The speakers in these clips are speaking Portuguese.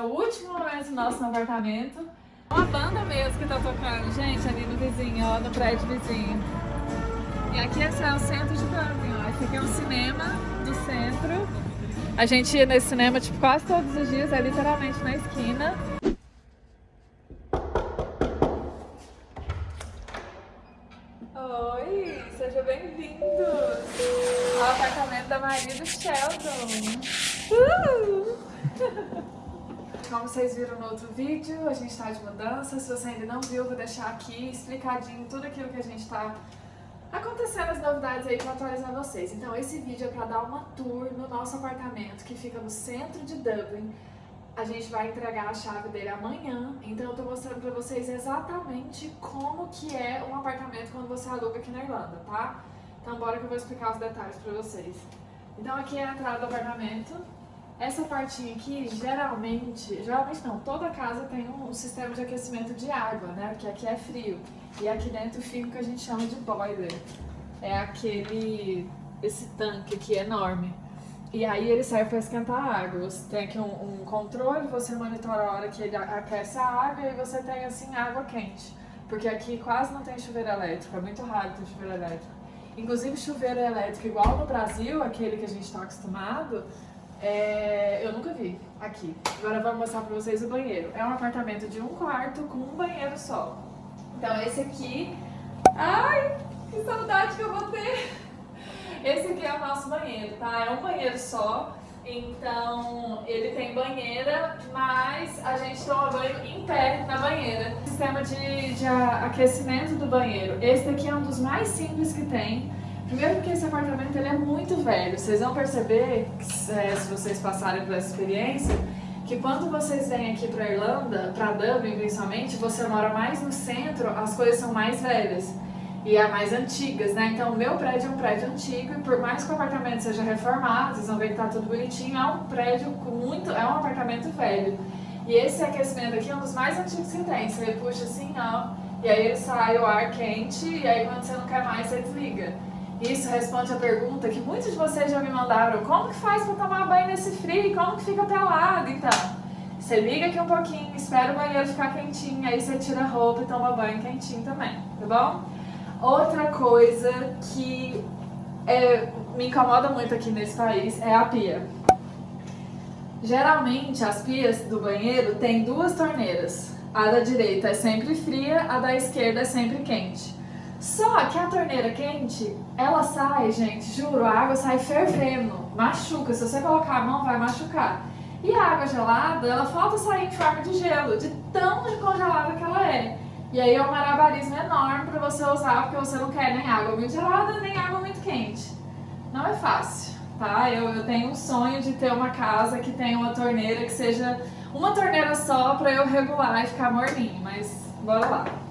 é o último momento nosso no apartamento. Uma banda mesmo que tá tocando, gente, ali no vizinho, ó, no prédio vizinho. E aqui esse é o centro de Dublin, ó. Esse aqui é um cinema do centro. A gente ia nesse cinema, tipo, quase todos os dias, é literalmente na esquina. Como vocês viram no outro vídeo, a gente está de mudança. Se você ainda não viu, vou deixar aqui explicadinho tudo aquilo que a gente está acontecendo, as novidades aí para atualizar vocês. Então esse vídeo é para dar uma tour no nosso apartamento que fica no centro de Dublin. A gente vai entregar a chave dele amanhã, então eu tô mostrando pra vocês exatamente como que é um apartamento quando você aluga aqui na Irlanda, tá? Então bora que eu vou explicar os detalhes pra vocês. Então aqui é a entrada do apartamento. Essa partinha aqui, geralmente, geralmente não, toda casa tem um sistema de aquecimento de água, né? Porque aqui é frio. E aqui dentro fica o que a gente chama de boiler. É aquele, esse tanque aqui enorme. E aí ele serve para esquentar a água. Você tem aqui um, um, controle, você monitora a hora que ele aquece a água e você tem assim água quente. Porque aqui quase não tem chuveiro elétrico, é muito raro ter chuveiro elétrico. Inclusive chuveiro elétrico igual no Brasil, aquele que a gente está acostumado, é... eu nunca vi aqui. Agora eu vou mostrar para vocês o banheiro. É um apartamento de um quarto com um banheiro só. Então esse aqui... Ai, que saudade que eu vou ter! Esse aqui é o nosso banheiro, tá? É um banheiro só, então ele tem banheira, mas a gente toma banho em pé na banheira. Sistema de, de aquecimento do banheiro. Esse daqui é um dos mais simples que tem. Primeiro porque esse apartamento ele é muito velho. Vocês vão perceber, é, se vocês passarem por essa experiência, que quando vocês vêm aqui para Irlanda, para Dublin principalmente, você mora mais no centro, as coisas são mais velhas e é mais antigas, né? Então o meu prédio é um prédio antigo e por mais que o apartamento seja reformado, vocês vão ver que tá tudo bonitinho, é um prédio com muito, é um apartamento velho. E esse aquecimento aqui é um dos mais antigos que tem, você puxa assim, ó, e aí ele sai o ar quente e aí quando você não quer mais, você desliga. Isso responde a pergunta que muitos de vocês já me mandaram, como que faz para tomar banho nesse frio? Como que fica pelado? Então, você liga aqui um pouquinho, espera o banheiro ficar quentinho, aí você tira a roupa e toma banho quentinho também, tá bom? Outra coisa que é, me incomoda muito aqui nesse país é a pia. Geralmente as pias do banheiro têm duas torneiras. A da direita é sempre fria, a da esquerda é sempre quente. Só que a torneira quente, ela sai, gente, juro, a água sai fervendo, machuca. Se você colocar a mão, vai machucar. E a água gelada, ela falta sair em forma de gelo, de tão congelada que ela é. E aí é um malabarismo enorme para você usar, porque você não quer nem água muito gelada, nem água muito quente. Não é fácil, tá? Eu, eu tenho um sonho de ter uma casa que tenha uma torneira que seja uma torneira só para eu regular e ficar morninho, mas bora lá.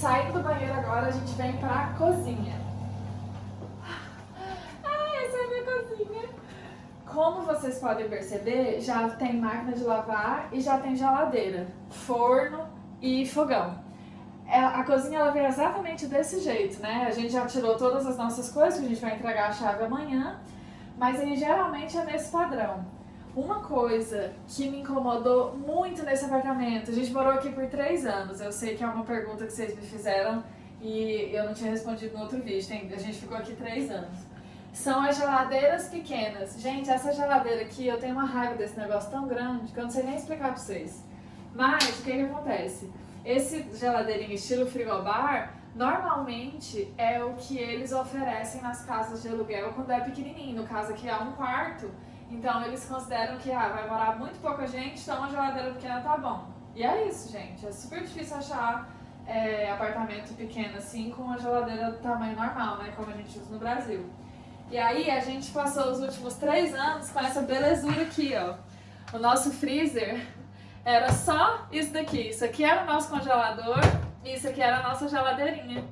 Saindo do banheiro agora, a gente vem para a cozinha. Como vocês podem perceber, já tem máquina de lavar e já tem geladeira, forno e fogão. É, a cozinha ela vem exatamente desse jeito, né? A gente já tirou todas as nossas coisas, a gente vai entregar a chave amanhã, mas aí geralmente é nesse padrão. Uma coisa que me incomodou muito nesse apartamento, a gente morou aqui por três anos, eu sei que é uma pergunta que vocês me fizeram e eu não tinha respondido no outro vídeo, a gente ficou aqui três anos são as geladeiras pequenas. Gente, essa geladeira aqui, eu tenho uma raiva desse negócio tão grande que eu não sei nem explicar pra vocês. Mas, o que que acontece? Esse geladeirinho estilo frigobar, normalmente é o que eles oferecem nas casas de aluguel quando é pequenininho. No caso aqui é um quarto, então eles consideram que ah, vai morar muito pouca gente, então uma geladeira pequena tá bom. E é isso, gente. É super difícil achar é, apartamento pequeno assim com uma geladeira do tamanho normal, né? Como a gente usa no Brasil. E aí a gente passou os últimos três anos com essa belezura aqui, ó. O nosso freezer era só isso daqui. Isso aqui era o nosso congelador e isso aqui era a nossa geladeirinha.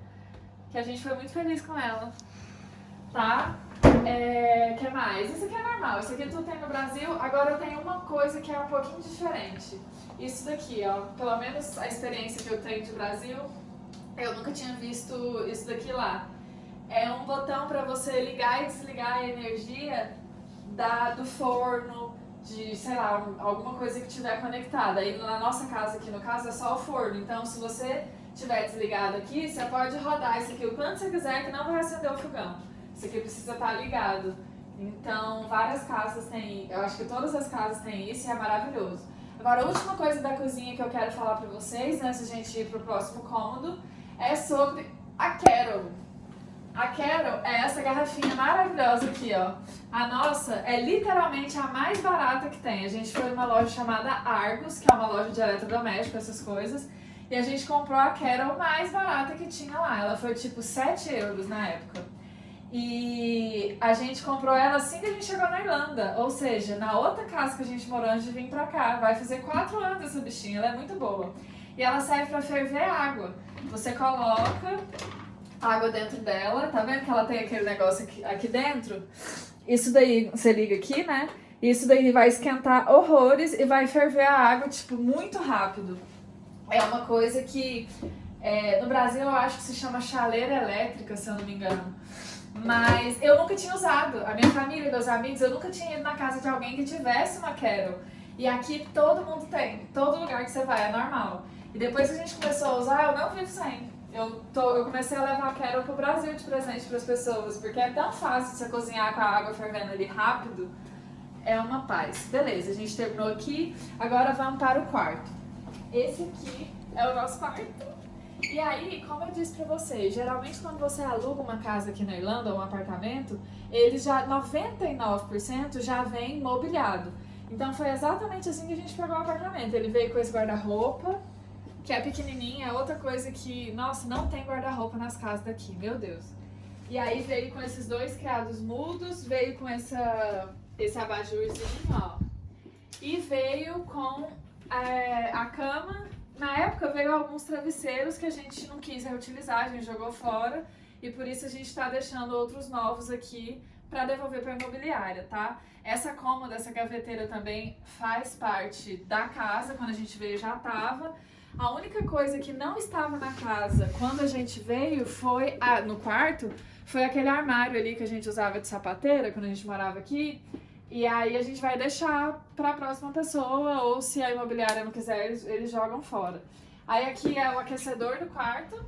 Que a gente foi muito feliz com ela. Tá? É, que mais? Isso aqui é normal, isso aqui tudo tem no Brasil. Agora eu tenho uma coisa que é um pouquinho diferente. Isso daqui, ó. Pelo menos a experiência que eu tenho de Brasil, eu nunca tinha visto isso daqui lá é um botão para você ligar e desligar a energia da, do forno, de, sei lá, alguma coisa que tiver conectada. Aí na nossa casa aqui, no caso, é só o forno. Então, se você tiver desligado aqui, você pode rodar isso aqui o quanto você quiser que não vai acender o fogão. Isso aqui precisa estar ligado. Então, várias casas têm, eu acho que todas as casas têm isso e é maravilhoso. Agora, a última coisa da cozinha que eu quero falar pra vocês, antes de a gente ir pro próximo cômodo, é sobre a Carol. A Carol é essa garrafinha maravilhosa aqui, ó. A nossa é literalmente a mais barata que tem. A gente foi numa loja chamada Argos, que é uma loja de eletrodoméstico, essas coisas. E a gente comprou a Carol mais barata que tinha lá. Ela foi tipo 7 euros na época. E a gente comprou ela assim que a gente chegou na Irlanda. Ou seja, na outra casa que a gente morou antes de vir pra cá. Vai fazer 4 anos essa bichinha, ela é muito boa. E ela serve pra ferver água. Você coloca água dentro dela, tá vendo que ela tem aquele negócio aqui, aqui dentro? Isso daí, você liga aqui, né? Isso daí vai esquentar horrores e vai ferver a água, tipo, muito rápido. É uma coisa que é, no Brasil eu acho que se chama chaleira elétrica, se eu não me engano. Mas eu nunca tinha usado. A minha família meus amigos, eu nunca tinha ido na casa de alguém que tivesse uma Carol. E aqui todo mundo tem. Todo lugar que você vai é normal. E depois que a gente começou a usar, eu não vivo sem. Eu, tô, eu comecei a levar a Carol pro Brasil de presente para as pessoas, porque é tão fácil você cozinhar com a água fervendo ali rápido. É uma paz. Beleza, a gente terminou aqui. Agora vamos para o quarto. Esse aqui é o nosso quarto. E aí, como eu disse pra vocês, geralmente quando você aluga uma casa aqui na Irlanda, um apartamento, ele já, 99% já vem mobiliado. Então foi exatamente assim que a gente pegou o apartamento. Ele veio com esse guarda-roupa, que é pequenininha, é outra coisa que, nossa, não tem guarda-roupa nas casas daqui, meu Deus. E aí veio com esses dois criados mudos, veio com essa, esse abajurzinho, ó. E veio com é, a cama. Na época veio alguns travesseiros que a gente não quis reutilizar, a gente jogou fora. E por isso a gente está deixando outros novos aqui para devolver para a imobiliária, tá? Essa cômoda, essa gaveteira também faz parte da casa, quando a gente veio já tava. A única coisa que não estava na casa quando a gente veio foi, ah, no quarto, foi aquele armário ali que a gente usava de sapateira quando a gente morava aqui. E aí a gente vai deixar para a próxima pessoa, ou se a imobiliária não quiser, eles, eles jogam fora. Aí aqui é o aquecedor do quarto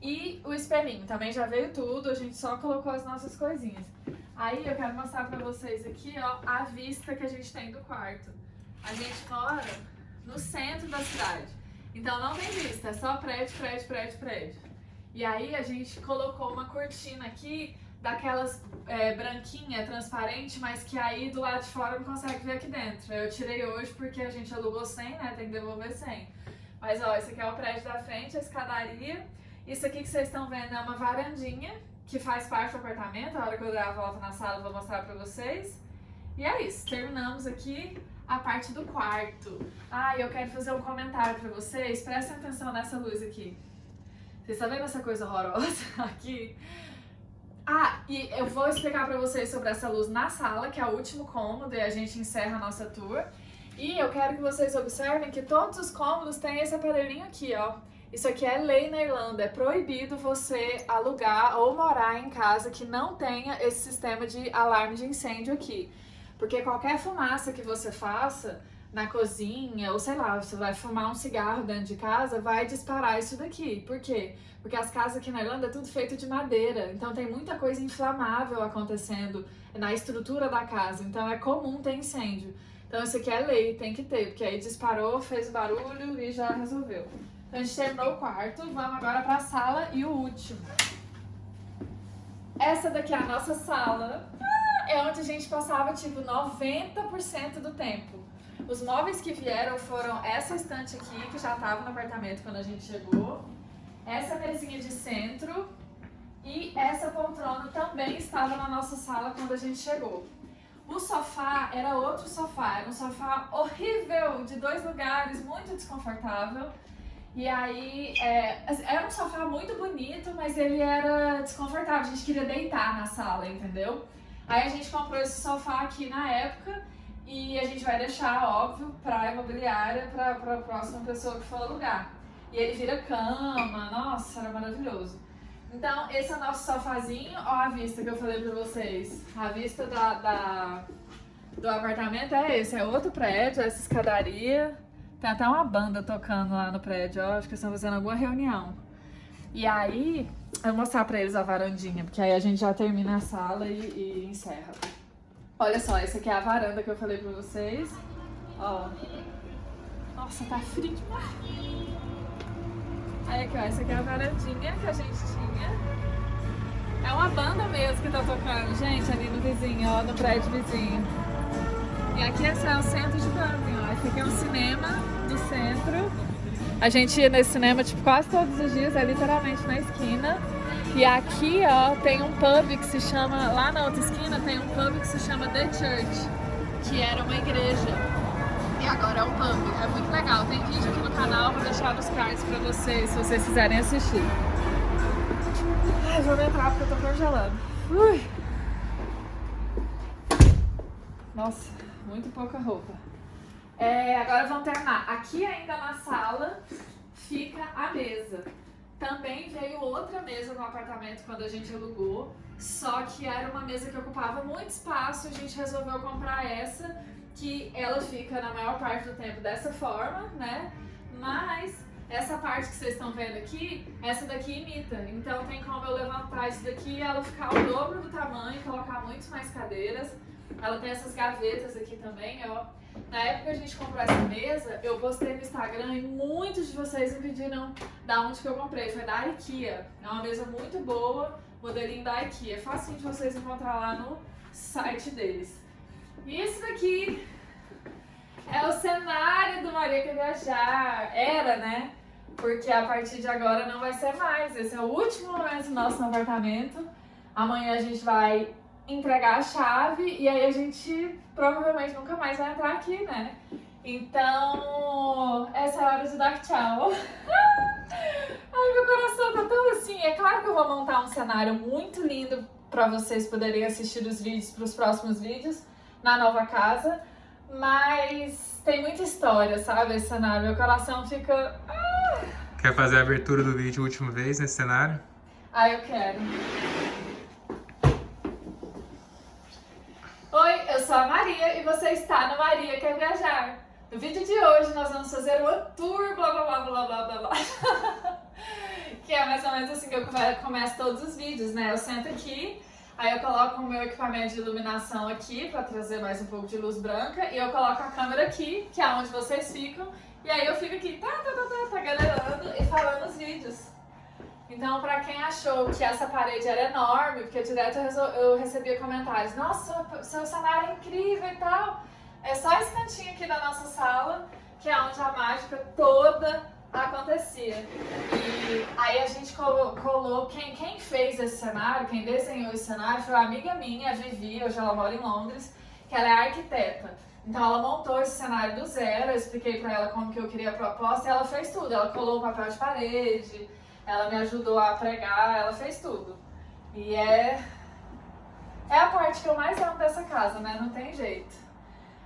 e o espelhinho. Também já veio tudo, a gente só colocou as nossas coisinhas. Aí eu quero mostrar para vocês aqui, ó, a vista que a gente tem do quarto. A gente mora no centro da cidade. Então não tem vista, é só prédio, prédio, prédio, prédio. E aí a gente colocou uma cortina aqui, daquelas é, branquinha, transparente, mas que aí do lado de fora não consegue ver aqui dentro. Eu tirei hoje porque a gente alugou 100, né? Tem que devolver 100. Mas ó, esse aqui é o prédio da frente, a escadaria. Isso aqui que vocês estão vendo é uma varandinha que faz parte do apartamento. A hora que eu der a volta na sala eu vou mostrar pra vocês. E é isso, terminamos aqui a parte do quarto. Ah, eu quero fazer um comentário pra vocês. Prestem atenção nessa luz aqui. Vocês estão vendo essa coisa horrorosa aqui? Ah, e eu vou explicar pra vocês sobre essa luz na sala, que é o último cômodo, e a gente encerra a nossa tour. E eu quero que vocês observem que todos os cômodos têm esse aparelhinho aqui, ó. Isso aqui é lei na Irlanda, é proibido você alugar ou morar em casa que não tenha esse sistema de alarme de incêndio aqui. Porque qualquer fumaça que você faça na cozinha, ou sei lá, você vai fumar um cigarro dentro de casa, vai disparar isso daqui. Por quê? Porque as casas aqui na Irlanda é tudo feito de madeira, então tem muita coisa inflamável acontecendo na estrutura da casa, então é comum ter incêndio. Então isso aqui é lei, tem que ter, porque aí disparou, fez barulho e já resolveu. Então a gente terminou o quarto, vamos agora para a sala e o último. Essa daqui é a nossa sala é onde a gente passava tipo 90% do tempo. Os móveis que vieram foram essa estante aqui, que já estava no apartamento quando a gente chegou, essa mesinha de centro e essa poltrona também estava na nossa sala quando a gente chegou. O sofá era outro sofá, era um sofá horrível, de dois lugares, muito desconfortável. E aí, é, era um sofá muito bonito, mas ele era desconfortável, a gente queria deitar na sala, entendeu? Aí a gente comprou esse sofá aqui na época e a gente vai deixar, óbvio, pra imobiliária, pra, pra próxima pessoa que for alugar. E ele vira cama, nossa, era maravilhoso. Então, esse é o nosso sofazinho, ó a vista que eu falei pra vocês. A vista da, da, do apartamento é esse, é outro prédio, essa escadaria. Tem até uma banda tocando lá no prédio, ó, acho que eles estão fazendo alguma reunião. E aí, eu vou mostrar pra eles a varandinha, porque aí a gente já termina a sala e, e encerra. Olha só, essa aqui é a varanda que eu falei pra vocês. Ó. Nossa, tá frio demais. Aí aqui, ó, essa aqui é a varandinha que a gente tinha. É uma banda mesmo que tá tocando, gente, ali no vizinho, ó, no prédio vizinho. E aqui esse é o centro de Dublin, ó. Esse aqui é um cinema do centro. A gente ia nesse cinema, tipo, quase todos os dias, é literalmente na esquina. E aqui, ó, tem um pub que se chama, lá na outra esquina, tem um pub que se chama The Church, que era uma igreja. E agora é um pub, é muito legal. Tem vídeo aqui no canal, vou deixar nos cards pra vocês, se vocês quiserem assistir. Ai, vou entrar porque eu tô congelando. Ui. Nossa, muito pouca roupa. É, agora vamos terminar. Aqui ainda na sala fica a mesa. Também veio outra mesa no apartamento quando a gente alugou, só que era uma mesa que ocupava muito espaço, a gente resolveu comprar essa, que ela fica na maior parte do tempo dessa forma, né? Mas essa parte que vocês estão vendo aqui, essa daqui imita. Então tem como eu levantar isso daqui ela ficar o dobro do tamanho, colocar muito mais cadeiras. Ela tem essas gavetas aqui também, ó. Na época que a gente comprou essa mesa, eu postei no Instagram e muitos de vocês me pediram da onde que eu comprei. Foi da IKEA. É uma mesa muito boa, modelinho da IKEA. É fácil de vocês encontrar lá no site deles. E esse daqui é o cenário do Maria Quer Viajar. Era, né? Porque a partir de agora não vai ser mais. Esse é o último momento nosso no apartamento. Amanhã a gente vai entregar a chave e aí a gente provavelmente nunca mais vai entrar aqui, né? Então, essa é a hora de dar tchau. Ai, meu coração tá tão assim. É claro que eu vou montar um cenário muito lindo para vocês poderem assistir os vídeos para os próximos vídeos na nova casa. Mas tem muita história, sabe, esse cenário. Meu coração fica... Ah! Quer fazer a abertura do vídeo a última vez nesse cenário? Ah, eu quero. Oi, eu sou a Maria e você está no Maria Quer Viajar. No vídeo de hoje nós vamos fazer uma tour, blá blá blá blá blá blá blá. que é mais ou menos assim que eu começo todos os vídeos, né? Eu sento aqui, aí eu coloco o meu equipamento de iluminação aqui para trazer mais um pouco de luz branca e eu coloco a câmera aqui, que é onde vocês ficam, e aí eu fico aqui, tá, tá, tá, tá, tá, galerando e falando os vídeos. Então, pra quem achou que essa parede era enorme, porque direto eu recebia comentários, nossa, seu cenário é incrível e tal, é só esse cantinho aqui da nossa sala, que é onde a mágica toda acontecia. E aí a gente colou, colou quem, quem fez esse cenário, quem desenhou esse cenário, foi uma amiga minha, a Vivi, hoje ela mora em Londres, que ela é arquiteta. Então ela montou esse cenário do zero, eu expliquei pra ela como que eu queria a proposta e ela fez tudo. Ela colou o papel de parede, ela me ajudou a pregar, ela fez tudo. E é, é a parte que eu mais amo dessa casa, né? Não tem jeito.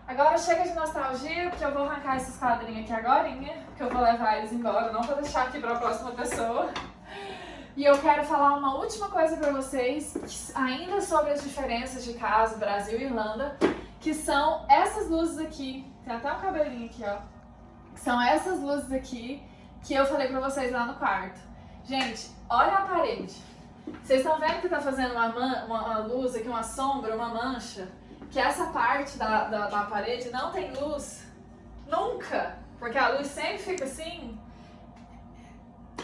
Agora chega de nostalgia, porque eu vou arrancar esses quadrinhos aqui agora, porque eu vou levar eles embora, não vou deixar aqui para a próxima pessoa. E eu quero falar uma última coisa para vocês, ainda sobre as diferenças de casa, Brasil e Irlanda, que são essas luzes aqui, tem até um cabelinho aqui, ó, são essas luzes aqui que eu falei para vocês lá no quarto. Gente, olha a parede. Vocês estão vendo que tá fazendo uma, uma, uma, luz aqui, uma sombra, uma mancha? Que essa parte da, da, da parede não tem luz. Nunca! Porque a luz sempre fica assim.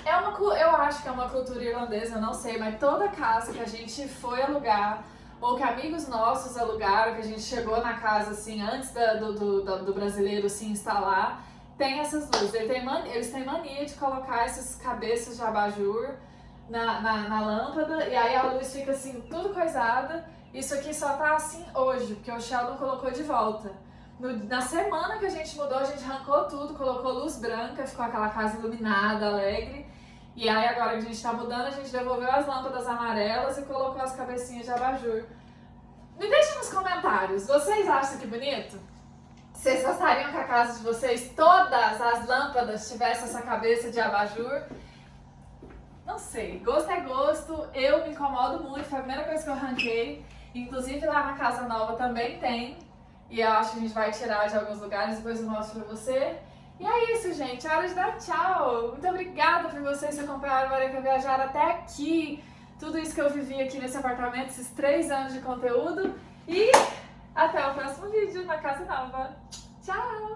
É uma, eu acho que é uma cultura irlandesa, eu não sei, mas toda casa que a gente foi alugar, ou que amigos nossos alugaram, que a gente chegou na casa assim, antes da, do, do, do brasileiro se instalar, tem essas luzes. Ele tem mania, eles têm mania de colocar essas cabeças de abajur na, na, na, lâmpada e aí a luz fica assim, tudo coisada. Isso aqui só tá assim hoje, porque o Sheldon colocou de volta. No, na semana que a gente mudou, a gente arrancou tudo, colocou luz branca, ficou aquela casa iluminada, alegre. E aí agora que a gente tá mudando, a gente devolveu as lâmpadas amarelas e colocou as cabecinhas de abajur. Me deixa nos comentários, vocês acham que bonito? Vocês gostariam que a casa de vocês, todas as lâmpadas tivessem essa cabeça de abajur? Não sei, gosto é gosto, eu me incomodo muito, foi a primeira coisa que eu arranquei. Inclusive lá na casa nova também tem. E eu acho que a gente vai tirar de alguns lugares, depois eu mostro pra você. E é isso, gente. É hora de dar tchau. Muito obrigada por vocês que acompanharam a Maria Viajar até aqui. Tudo isso que eu vivi aqui nesse apartamento, esses três anos de conteúdo. E até o próximo vídeo na Casa Nova. Tchau!